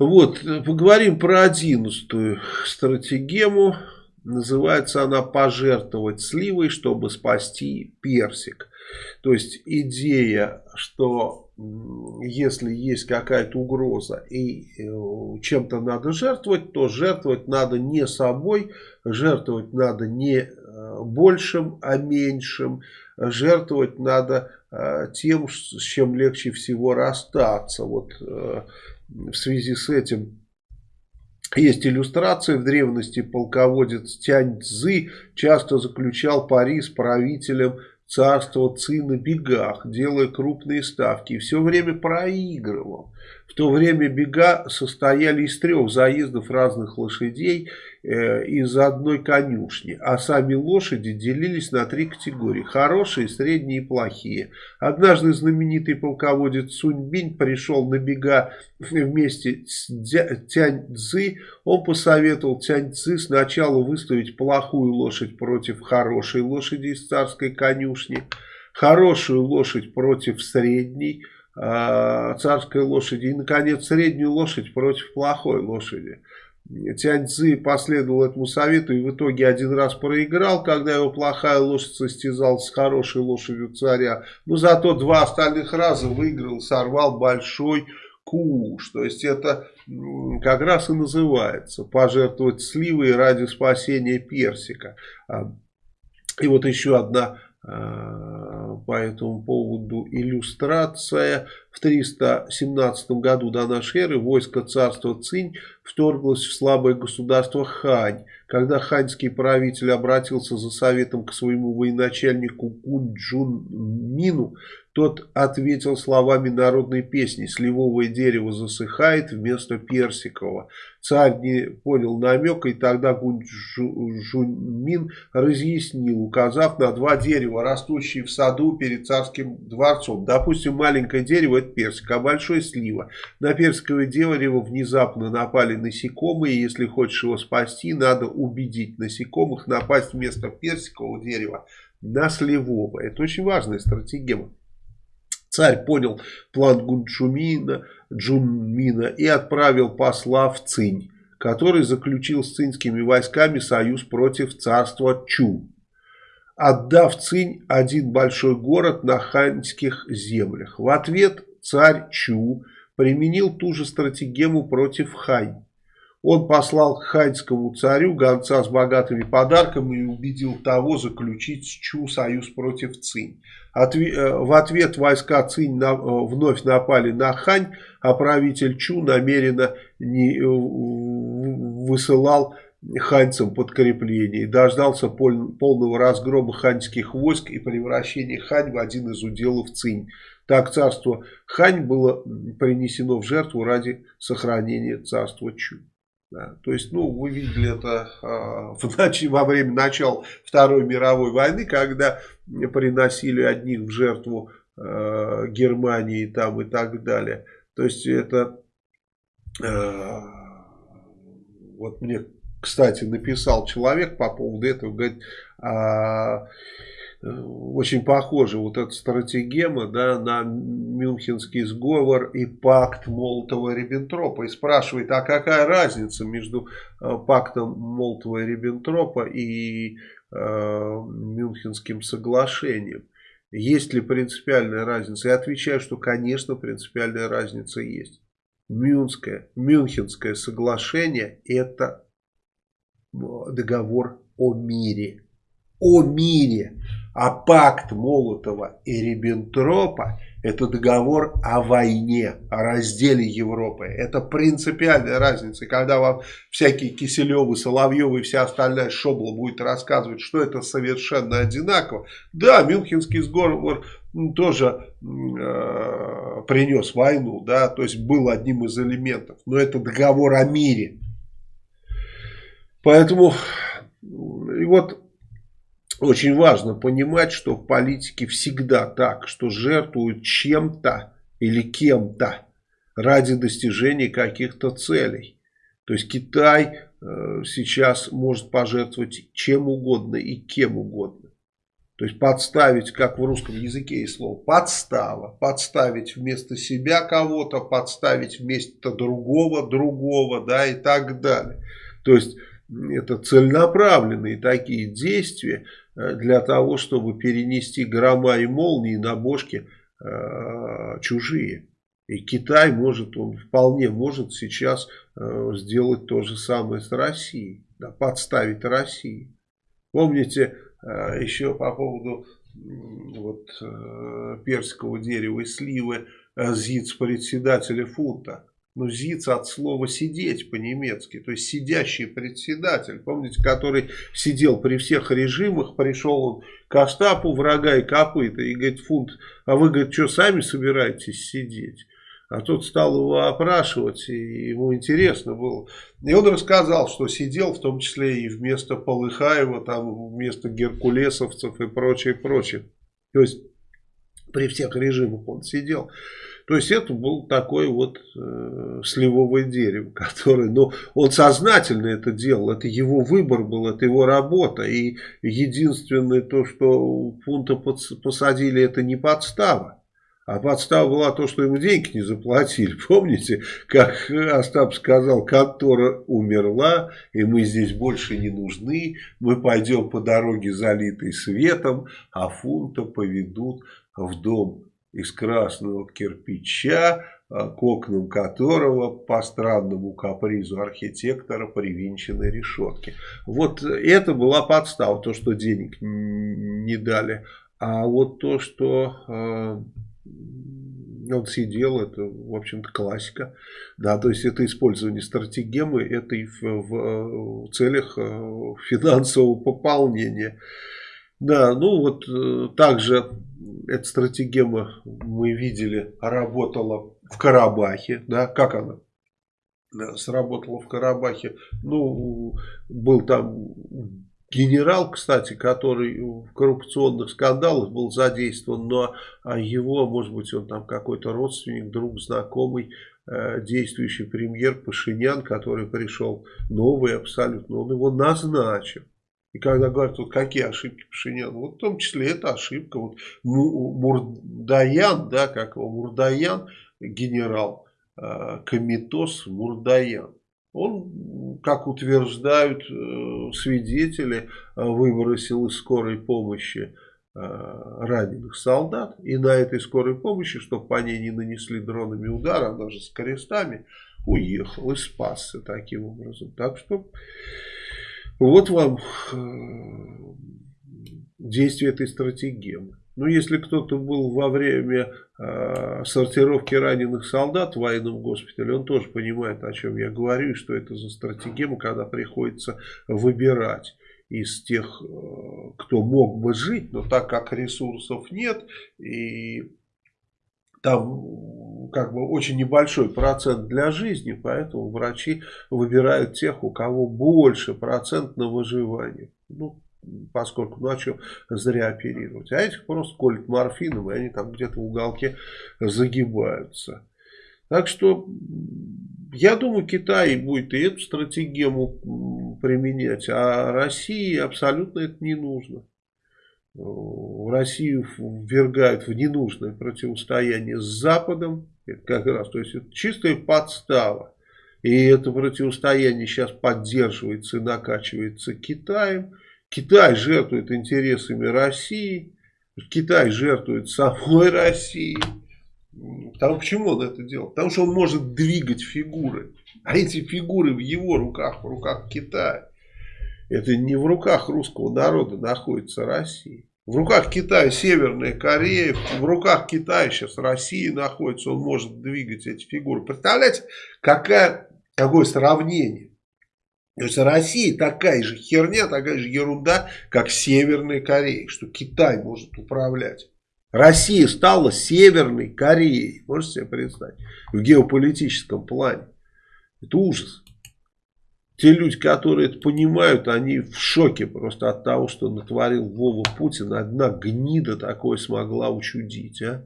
Вот, поговорим про одиннадцатую стратегему. Называется она «Пожертвовать сливой, чтобы спасти персик». То есть идея, что если есть какая-то угроза и э, чем-то надо жертвовать, то жертвовать надо не собой, жертвовать надо не э, большим, а меньшим. Жертвовать надо э, тем, с чем легче всего расстаться. Вот в связи с этим есть иллюстрация. В древности полководец Тянь Цзы часто заключал пари с правителем царства Ци на бегах, делая крупные ставки. И все время проигрывал. В то время бега состояли из трех заездов разных лошадей э, из одной конюшни. А сами лошади делились на три категории. Хорошие, средние и плохие. Однажды знаменитый полководец Суньбинь пришел на бега вместе с Тянь Цзы. Он посоветовал Тянь Цзы сначала выставить плохую лошадь против хорошей лошади из царской конюшни. Хорошую лошадь против средней царской лошади и, наконец, среднюю лошадь против плохой лошади. Тяньцзы последовал этому совету и в итоге один раз проиграл, когда его плохая лошадь состязалась с хорошей лошадью царя. Но зато два остальных раза выиграл, сорвал большой куш. То есть это как раз и называется пожертвовать сливой ради спасения персика. А, и вот еще одна Э, по этому поводу иллюстрация. В 317 году до нашей эры войско царства Цинь вторглось в слабое государство Хань. Когда ханьский правитель обратился за советом к своему военачальнику Кунджун Мину, тот ответил словами народной песни «Сливовое дерево засыхает вместо персикового». Царь не понял намека, и тогда Гунджунмин разъяснил, указав на два дерева, растущие в саду перед царским дворцом. Допустим, маленькое дерево – это персик, а большое – слива. На персиковое дерево внезапно напали насекомые, и если хочешь его спасти, надо убедить насекомых напасть вместо персикового дерева на сливовое. Это очень важная стратегия. Царь понял план Гунчумина, Джунмина и отправил посла в Цинь, который заключил с цинскими войсками союз против царства Чу, отдав Цинь один большой город на ханьских землях. В ответ царь Чу применил ту же стратегему против Хань. Он послал к ханьскому царю гонца с богатыми подарками и убедил того заключить с Чу союз против Цинь. Э, в ответ войска Цинь на, э, вновь напали на Хань, а правитель Чу намеренно не, э, высылал ханьцам подкрепление и дождался пол, полного разгрома ханьских войск и превращения Хань в один из уделов Цинь. Так царство Хань было принесено в жертву ради сохранения царства Чу. Да, то есть, ну, вы видели это э, в ночи, во время начала Второй мировой войны, когда приносили одних в жертву э, Германии там и так далее. То есть, это... Э, вот мне, кстати, написал человек по поводу этого, говорит... Э, очень похожа вот эта стратегема да, на Мюнхенский сговор и пакт Молотова-Риббентропа. И спрашивает, а какая разница между э, пактом Молотова-Риббентропа и э, Мюнхенским соглашением? Есть ли принципиальная разница? Я отвечаю, что, конечно, принципиальная разница есть. Мюнское, Мюнхенское соглашение – это договор о мире. О мире. А пакт Молотова и Риббентропа – это договор о войне, о разделе Европы. Это принципиальная разница. Когда вам всякие Киселевы, Соловьевы и вся остальная шобла будет рассказывать, что это совершенно одинаково. Да, Мюнхенский сговор тоже э, принес войну, да, то есть был одним из элементов. Но это договор о мире. Поэтому, и вот очень важно понимать, что в политике всегда так, что жертвуют чем-то или кем-то ради достижения каких-то целей. То есть Китай э, сейчас может пожертвовать чем угодно и кем угодно. То есть подставить, как в русском языке есть слово, подстава. Подставить вместо себя кого-то, подставить вместо другого, другого, да, и так далее. То есть это целенаправленные такие действия э, для того, чтобы перенести грома и молнии на бошки э, чужие. И Китай может, он вполне может сейчас э, сделать то же самое с Россией, да, подставить России. Помните, еще по поводу вот, персикового дерева и сливы ЗИЦ председателя фунта. Ну, ЗИЦ от слова сидеть по-немецки, то есть сидящий председатель, помните, который сидел при всех режимах, пришел он к штабу врага и копыта и говорит, фунт, а вы, говорит, что сами собираетесь сидеть? А тот стал его опрашивать, и ему интересно было. И он рассказал, что сидел в том числе и вместо Полыхаева, там вместо геркулесовцев и прочее, прочее. То есть при всех режимах он сидел. То есть это был такой вот э, сливовое дерево, который, ну, он сознательно это делал, это его выбор был, это его работа. И единственное то, что пункта посадили, это не подстава. А подстава была то, что ему деньги не заплатили. Помните, как Остап сказал, контора умерла, и мы здесь больше не нужны. Мы пойдем по дороге, залитой светом, а фунта поведут в дом из красного кирпича, а, к окнам которого по странному капризу архитектора привинчены решетки. Вот это была подстава, то, что денег не дали. А вот то, что а, он сидел, это, в общем-то, классика. Да, то есть это использование стратегемы, это и в, в, в целях э, финансового пополнения. Да, ну вот э, также эта стратегема, мы видели, работала в Карабахе. Да, как она? сработала в Карабахе. Ну, был там генерал, кстати, который в коррупционных скандалах был задействован, но а его, может быть, он там какой-то родственник, друг, знакомый, э, действующий премьер Пашинян, который пришел новый абсолютно, он его назначил. И когда говорят, вот какие ошибки Пашиняна, вот в том числе это ошибка. Вот Мурдаян, да, как его, Мурдаян, генерал, э, Комитос Мурдаян. Он, как утверждают э, свидетели, э, выбросил из скорой помощи э, раненых солдат. И на этой скорой помощи, чтобы по ней не нанесли дронами удар, она же с крестами, уехал и спасся таким образом. Так что вот вам действие этой стратегемы. Ну, если кто-то был во время э, сортировки раненых солдат в военном госпитале, он тоже понимает, о чем я говорю, что это за стратегема, когда приходится выбирать из тех, э, кто мог бы жить, но так как ресурсов нет, и там как бы очень небольшой процент для жизни, поэтому врачи выбирают тех, у кого больше процент на выживание. Ну, поскольку, что зря оперировать. А этих просто колют морфином, и они там где-то в уголке загибаются. Так что, я думаю, Китай будет и эту стратегему применять, а России абсолютно это не нужно. В Россию ввергают в ненужное противостояние с Западом, как раз, то есть это чистая подстава. И это противостояние сейчас поддерживается и накачивается Китаем. Китай жертвует интересами России, Китай жертвует самой Россией. Потому почему он это делает? Потому что он может двигать фигуры. А эти фигуры в его руках, в руках Китая. Это не в руках русского народа находится Россия. В руках Китая Северная Корея, в руках Китая сейчас Россия находится, он может двигать эти фигуры. Представляете, какая, какое сравнение? То есть Россия такая же херня, такая же ерунда, как Северная Корея, что Китай может управлять. Россия стала Северной Кореей, можете себе представить, в геополитическом плане. Это ужас. Те люди, которые это понимают, они в шоке просто от того, что натворил Вова Путин. Одна гнида такое смогла учудить. А?